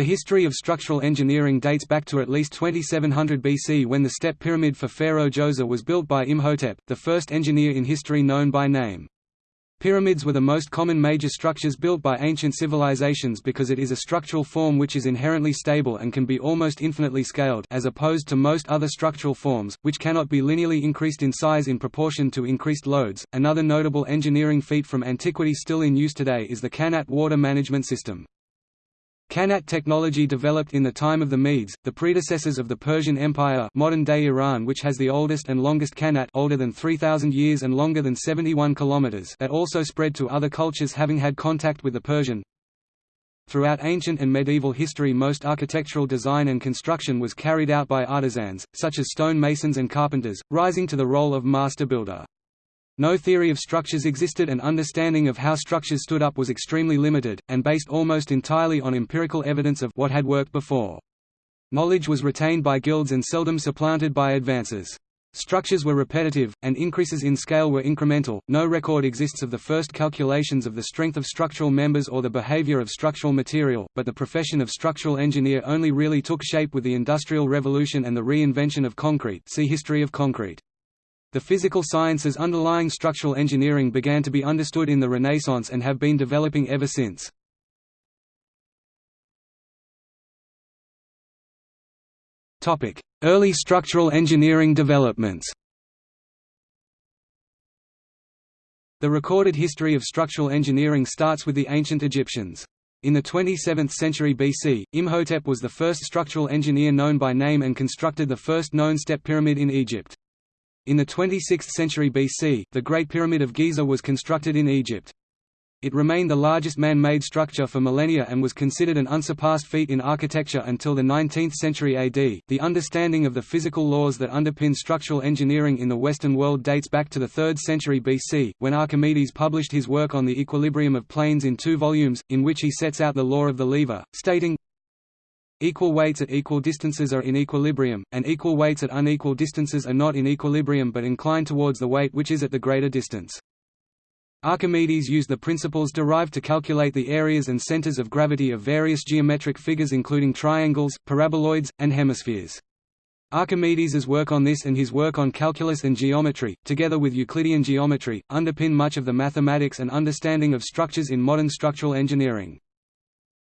The history of structural engineering dates back to at least 2700 BC when the step pyramid for Pharaoh Djoser was built by Imhotep, the first engineer in history known by name. Pyramids were the most common major structures built by ancient civilizations because it is a structural form which is inherently stable and can be almost infinitely scaled as opposed to most other structural forms, which cannot be linearly increased in size in proportion to increased loads. Another notable engineering feat from antiquity still in use today is the Qanat water management system. Qanat technology developed in the time of the Medes, the predecessors of the Persian Empire modern-day Iran which has the oldest and longest Qanat older than 3,000 years and longer than 71 kilometers that also spread to other cultures having had contact with the Persian. Throughout ancient and medieval history most architectural design and construction was carried out by artisans, such as stone masons and carpenters, rising to the role of master builder. No theory of structures existed and understanding of how structures stood up was extremely limited, and based almost entirely on empirical evidence of what had worked before. Knowledge was retained by guilds and seldom supplanted by advances. Structures were repetitive, and increases in scale were incremental. No record exists of the first calculations of the strength of structural members or the behavior of structural material, but the profession of structural engineer only really took shape with the Industrial Revolution and the reinvention of concrete. See History of concrete. The physical sciences underlying structural engineering began to be understood in the Renaissance and have been developing ever since. Early structural engineering developments The recorded history of structural engineering starts with the ancient Egyptians. In the 27th century BC, Imhotep was the first structural engineer known by name and constructed the first known step pyramid in Egypt. In the 26th century BC, the Great Pyramid of Giza was constructed in Egypt. It remained the largest man-made structure for millennia and was considered an unsurpassed feat in architecture until the 19th century AD. The understanding of the physical laws that underpin structural engineering in the Western world dates back to the 3rd century BC, when Archimedes published his work on the equilibrium of planes in two volumes, in which he sets out the law of the lever, stating, Equal weights at equal distances are in equilibrium, and equal weights at unequal distances are not in equilibrium but incline towards the weight which is at the greater distance. Archimedes used the principles derived to calculate the areas and centers of gravity of various geometric figures including triangles, paraboloids, and hemispheres. Archimedes's work on this and his work on calculus and geometry, together with Euclidean geometry, underpin much of the mathematics and understanding of structures in modern structural engineering.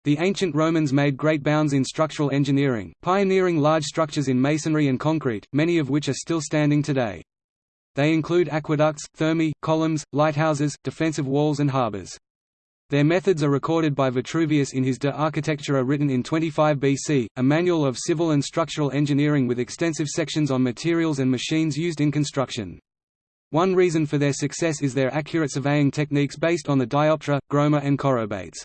The ancient Romans made great bounds in structural engineering, pioneering large structures in masonry and concrete, many of which are still standing today. They include aqueducts, thermae, columns, lighthouses, defensive walls and harbors. Their methods are recorded by Vitruvius in his De Architectura written in 25 BC, a manual of civil and structural engineering with extensive sections on materials and machines used in construction. One reason for their success is their accurate surveying techniques based on the dioptra, groma and chorobates.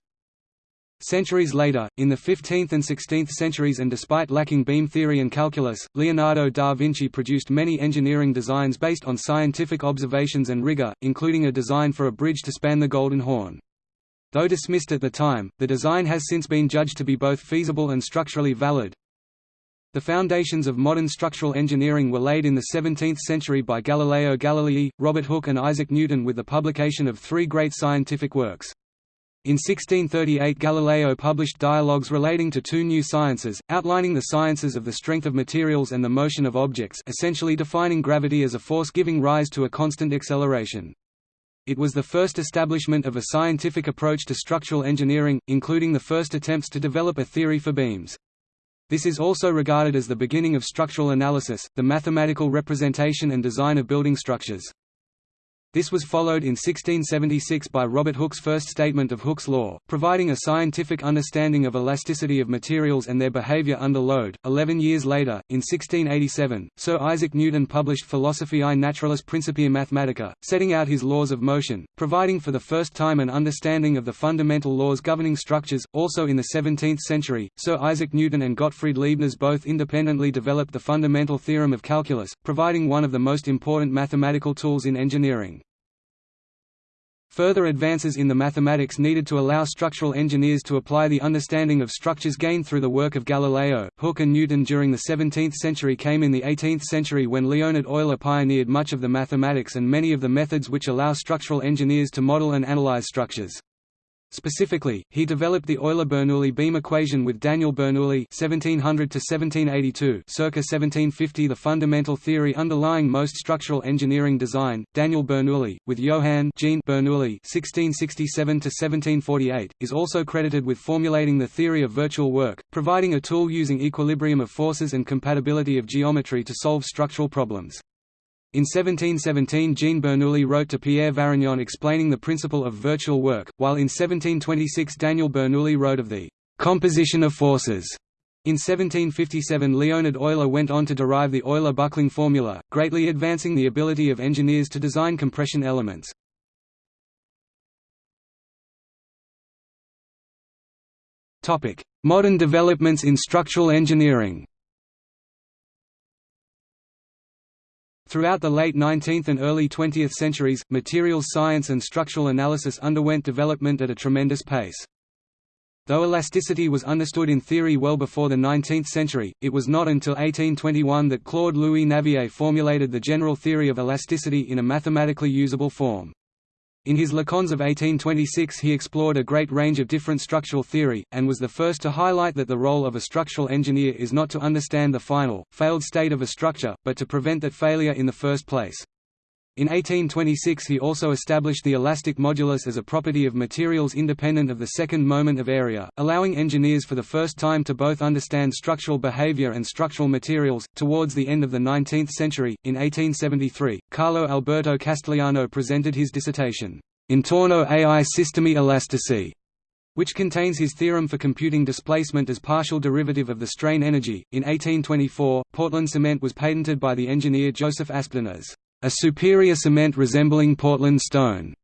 Centuries later, in the 15th and 16th centuries and despite lacking beam theory and calculus, Leonardo da Vinci produced many engineering designs based on scientific observations and rigor, including a design for a bridge to span the Golden Horn. Though dismissed at the time, the design has since been judged to be both feasible and structurally valid. The foundations of modern structural engineering were laid in the 17th century by Galileo Galilei, Robert Hooke and Isaac Newton with the publication of three great scientific works. In 1638 Galileo published dialogues relating to two new sciences, outlining the sciences of the strength of materials and the motion of objects essentially defining gravity as a force giving rise to a constant acceleration. It was the first establishment of a scientific approach to structural engineering, including the first attempts to develop a theory for beams. This is also regarded as the beginning of structural analysis, the mathematical representation and design of building structures. This was followed in 1676 by Robert Hooke's first statement of Hooke's law, providing a scientific understanding of elasticity of materials and their behavior under load. Eleven years later, in 1687, Sir Isaac Newton published Philosophiae Naturalis Principia Mathematica, setting out his laws of motion, providing for the first time an understanding of the fundamental laws governing structures. Also in the 17th century, Sir Isaac Newton and Gottfried Leibniz both independently developed the fundamental theorem of calculus, providing one of the most important mathematical tools in engineering. Further advances in the mathematics needed to allow structural engineers to apply the understanding of structures gained through the work of Galileo, Hooke and Newton during the 17th century came in the 18th century when Leonhard Euler pioneered much of the mathematics and many of the methods which allow structural engineers to model and analyze structures. Specifically, he developed the Euler-Bernoulli beam equation with Daniel Bernoulli (1700–1782), circa 1750. The fundamental theory underlying most structural engineering design, Daniel Bernoulli, with Johann Jean Bernoulli (1667–1748), is also credited with formulating the theory of virtual work, providing a tool using equilibrium of forces and compatibility of geometry to solve structural problems. In 1717 Jean Bernoulli wrote to Pierre Varignon explaining the principle of virtual work, while in 1726 Daniel Bernoulli wrote of the «composition of forces». In 1757 Leonhard Euler went on to derive the Euler-Buckling formula, greatly advancing the ability of engineers to design compression elements. Modern developments in structural engineering Throughout the late 19th and early 20th centuries, materials science and structural analysis underwent development at a tremendous pace. Though elasticity was understood in theory well before the 19th century, it was not until 1821 that Claude Louis Navier formulated the general theory of elasticity in a mathematically usable form. In his Leçons of 1826 he explored a great range of different structural theory, and was the first to highlight that the role of a structural engineer is not to understand the final, failed state of a structure, but to prevent that failure in the first place. In 1826 he also established the elastic modulus as a property of materials independent of the second moment of area, allowing engineers for the first time to both understand structural behavior and structural materials. Towards the end of the 19th century, in 1873, Carlo Alberto Castigliano presented his dissertation, Intorno ai sistemi elastici, which contains his theorem for computing displacement as partial derivative of the strain energy. In 1824, Portland cement was patented by the engineer Joseph Aspdin as a superior cement resembling Portland stone.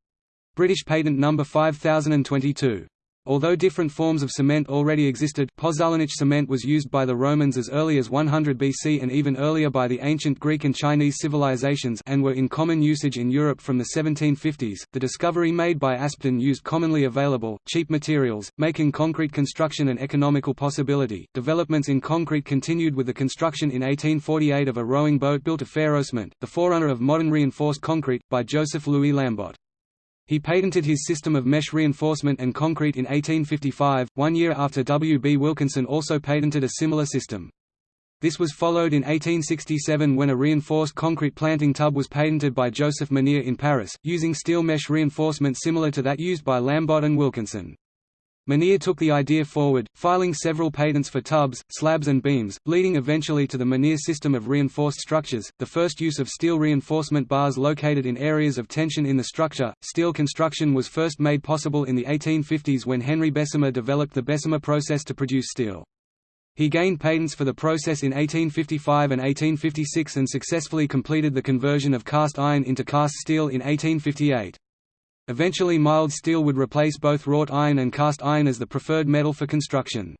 British patent number 5022. Although different forms of cement already existed, pozzolanic cement was used by the Romans as early as 100 BC and even earlier by the ancient Greek and Chinese civilizations and were in common usage in Europe from the 1750s. The discovery made by Aspdin used commonly available, cheap materials, making concrete construction an economical possibility. Developments in concrete continued with the construction in 1848 of a rowing boat built of ferrocement, the forerunner of modern reinforced concrete, by Joseph Louis Lambot. He patented his system of mesh reinforcement and concrete in 1855, one year after W. B. Wilkinson also patented a similar system. This was followed in 1867 when a reinforced concrete planting tub was patented by Joseph Monier in Paris, using steel mesh reinforcement similar to that used by Lambot and Wilkinson. Monier took the idea forward, filing several patents for tubs, slabs and beams, leading eventually to the Monier system of reinforced structures, the first use of steel reinforcement bars located in areas of tension in the structure. Steel construction was first made possible in the 1850s when Henry Bessemer developed the Bessemer process to produce steel. He gained patents for the process in 1855 and 1856 and successfully completed the conversion of cast iron into cast steel in 1858. Eventually mild steel would replace both wrought iron and cast iron as the preferred metal for construction.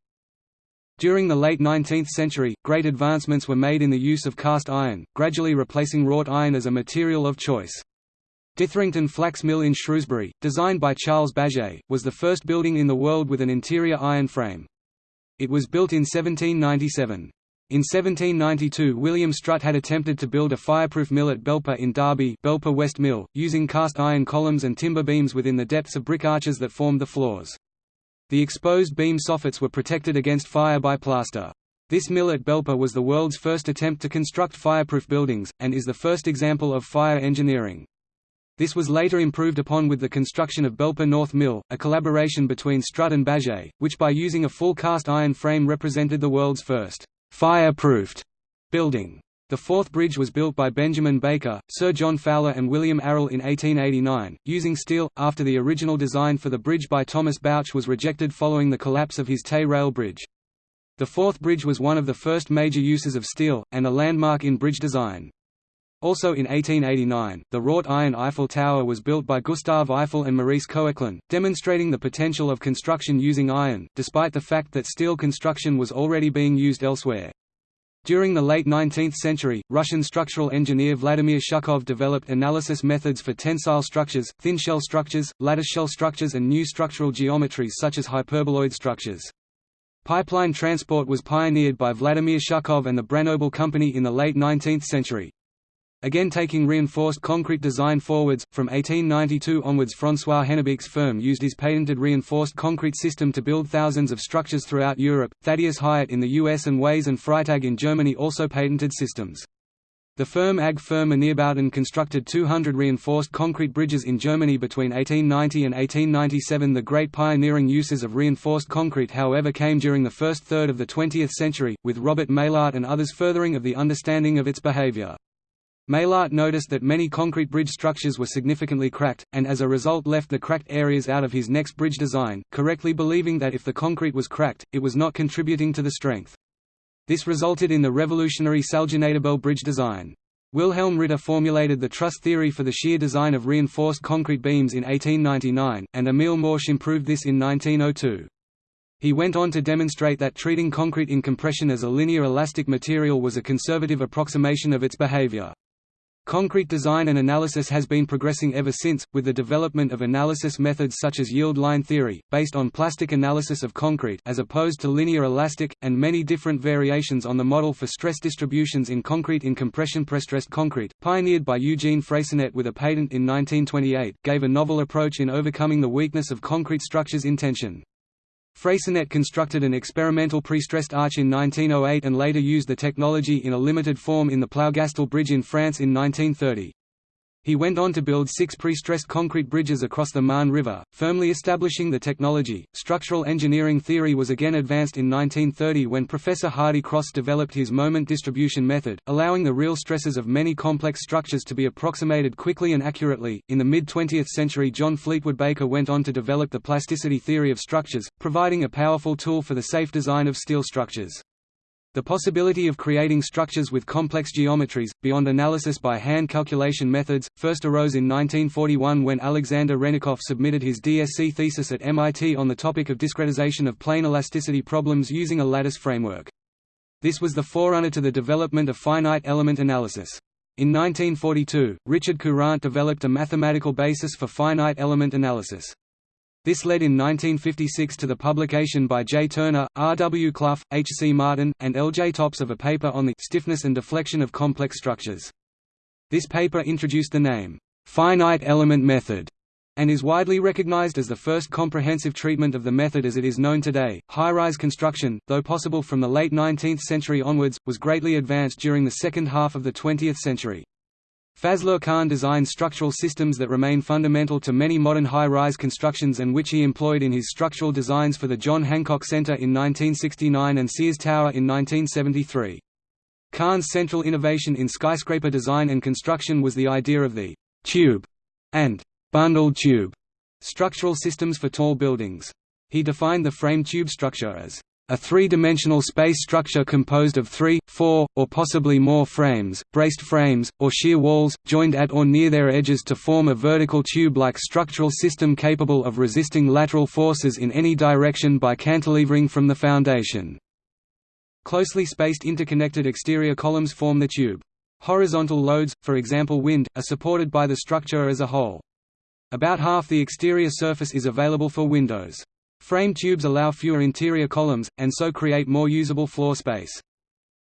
During the late 19th century, great advancements were made in the use of cast iron, gradually replacing wrought iron as a material of choice. Ditherington Flax Mill in Shrewsbury, designed by Charles Bage, was the first building in the world with an interior iron frame. It was built in 1797. In 1792 William Strutt had attempted to build a fireproof mill at Belper in Derby Belper West Mill, using cast iron columns and timber beams within the depths of brick arches that formed the floors. The exposed beam soffits were protected against fire by plaster. This mill at Belper was the world's first attempt to construct fireproof buildings, and is the first example of fire engineering. This was later improved upon with the construction of Belper North Mill, a collaboration between Strutt and Bage, which by using a full cast iron frame represented the world's first fire-proofed building. The Forth bridge was built by Benjamin Baker, Sir John Fowler and William Arrol in 1889, using steel, after the original design for the bridge by Thomas Bouch was rejected following the collapse of his Tay rail bridge. The Forth bridge was one of the first major uses of steel, and a landmark in bridge design. Also in 1889, the wrought iron Eiffel Tower was built by Gustave Eiffel and Maurice Koechlin, demonstrating the potential of construction using iron, despite the fact that steel construction was already being used elsewhere. During the late 19th century, Russian structural engineer Vladimir Shukhov developed analysis methods for tensile structures, thin shell structures, lattice shell structures and new structural geometries such as hyperboloid structures. Pipeline transport was pioneered by Vladimir Shukhov and the Branobel Company in the late 19th century. Again taking reinforced concrete design forwards, from 1892 onwards François Hennebique's firm used his patented reinforced concrete system to build thousands of structures throughout Europe. Thaddeus Hyatt in the US and Wayss and Freitag in Germany also patented systems. The firm AG für Monierbauten constructed 200 reinforced concrete bridges in Germany between 1890 and 1897 The great pioneering uses of reinforced concrete however came during the first third of the 20th century, with Robert Maillart and others furthering of the understanding of its behavior. Maillart noticed that many concrete bridge structures were significantly cracked, and as a result left the cracked areas out of his next bridge design, correctly believing that if the concrete was cracked, it was not contributing to the strength. This resulted in the revolutionary Salginatobel bridge design. Wilhelm Ritter formulated the truss theory for the shear design of reinforced concrete beams in 1899, and Emil Morsch improved this in 1902. He went on to demonstrate that treating concrete in compression as a linear elastic material was a conservative approximation of its behavior. Concrete design and analysis has been progressing ever since, with the development of analysis methods such as yield line theory, based on plastic analysis of concrete as opposed to linear elastic, and many different variations on the model for stress distributions in concrete in compression prestressed concrete, pioneered by Eugene Freyssinet with a patent in 1928, gave a novel approach in overcoming the weakness of concrete structures in tension. Freyssinet constructed an experimental pre-stressed arch in 1908 and later used the technology in a limited form in the Plougastel Bridge in France in 1930. He went on to build six pre-stressed concrete bridges across the Marne River, firmly establishing the technology. Structural engineering theory was again advanced in 1930 when Professor Hardy Cross developed his moment distribution method, allowing the real stresses of many complex structures to be approximated quickly and accurately. In the mid 20th century, John Fleetwood Baker went on to develop the plasticity theory of structures, providing a powerful tool for the safe design of steel structures. The possibility of creating structures with complex geometries, beyond analysis by hand calculation methods, first arose in 1941 when Alexander Hrennikoff submitted his DSc thesis at MIT on the topic of discretization of plane elasticity problems using a lattice framework. This was the forerunner to the development of finite element analysis. In 1942, Richard Courant developed a mathematical basis for finite element analysis. This led in 1956 to the publication by J. Turner, R. W. Clough, H. C. Martin, and L. J. Topp of a paper on the stiffness and deflection of complex structures. This paper introduced the name, finite element method, and is widely recognized as the first comprehensive treatment of the method as it is known today. High rise construction, though possible from the late 19th century onwards, was greatly advanced during the second half of the 20th century. Fazlur Khan designed structural systems that remain fundamental to many modern high-rise constructions and which he employed in his structural designs for the John Hancock Center in 1969 and Sears Tower in 1973. Khan's central innovation in skyscraper design and construction was the idea of the «tube» and «bundled tube» structural systems for tall buildings. He defined the frame tube structure as a three-dimensional space structure composed of three, four, or possibly more frames, braced frames, or shear walls, joined at or near their edges to form a vertical tube-like structural system capable of resisting lateral forces in any direction by cantilevering from the foundation. Closely spaced interconnected exterior columns form the tube. Horizontal loads, for example wind, are supported by the structure as a whole. About half the exterior surface is available for windows. Frame tubes allow fewer interior columns, and so create more usable floor space.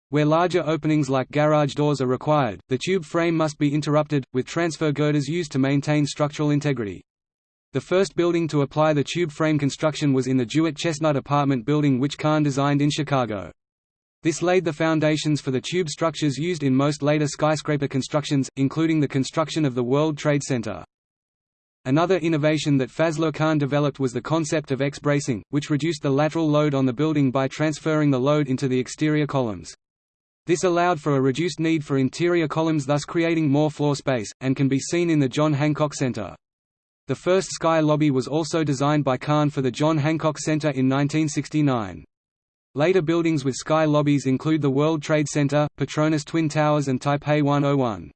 Where larger openings like garage doors are required, the tube frame must be interrupted, with transfer girders used to maintain structural integrity. The first building to apply the tube frame construction was in the DeWitt Chestnut apartment building which Khan designed in Chicago. This laid the foundations for the tube structures used in most later skyscraper constructions, including the construction of the World Trade Center. Another innovation that Fazlur Khan developed was the concept of X-bracing, which reduced the lateral load on the building by transferring the load into the exterior columns. This allowed for a reduced need for interior columns thus creating more floor space, and can be seen in the John Hancock Center. The first sky lobby was also designed by Khan for the John Hancock Center in 1969. Later buildings with sky lobbies include the World Trade Center, Petronas Twin Towers and Taipei 101.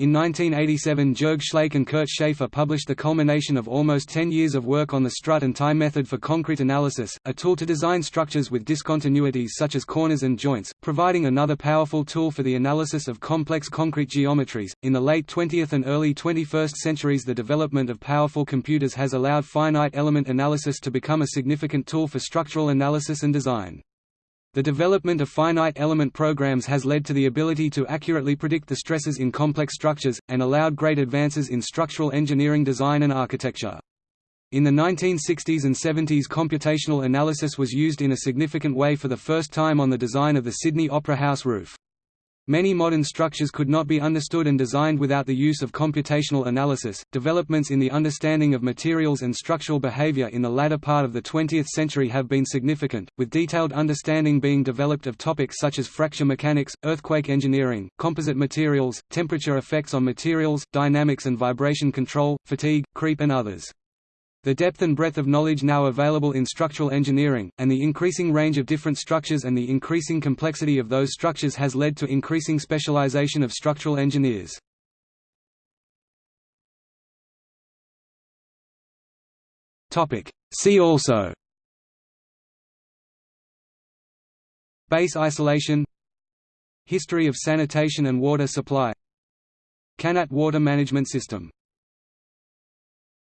In 1987 Jörg Schlaich and Kurt Schaefer published the culmination of almost 10 years of work on the strut and tie method for concrete analysis, a tool to design structures with discontinuities such as corners and joints, providing another powerful tool for the analysis of complex concrete geometries. In the late 20th and early 21st centuries, the development of powerful computers has allowed finite element analysis to become a significant tool for structural analysis and design. The development of finite element programs has led to the ability to accurately predict the stresses in complex structures, and allowed great advances in structural engineering design and architecture. In the 1960s and 70s computational analysis was used in a significant way for the first time on the design of the Sydney Opera House roof. Many modern structures could not be understood and designed without the use of computational analysis. Developments in the understanding of materials and structural behavior in the latter part of the 20th century have been significant, with detailed understanding being developed of topics such as fracture mechanics, earthquake engineering, composite materials, temperature effects on materials, dynamics and vibration control, fatigue, creep and others. The depth and breadth of knowledge now available in structural engineering, and the increasing range of different structures and the increasing complexity of those structures has led to increasing specialization of structural engineers. See also. Base isolation. History of sanitation and water supply. Qanat water management system